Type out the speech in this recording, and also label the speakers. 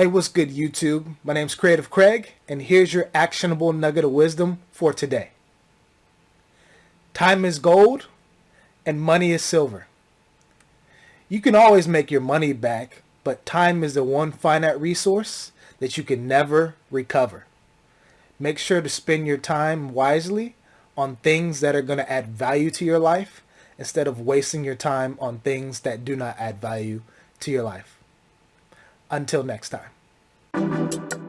Speaker 1: Hey, what's good YouTube? My name's Creative Craig, and here's your actionable nugget of wisdom for today. Time is gold, and money is silver. You can always make your money back, but time is the one finite resource that you can never recover. Make sure to spend your time wisely on things that are going to add value to your life instead of wasting your time on things that do not add value to your life. Until next time.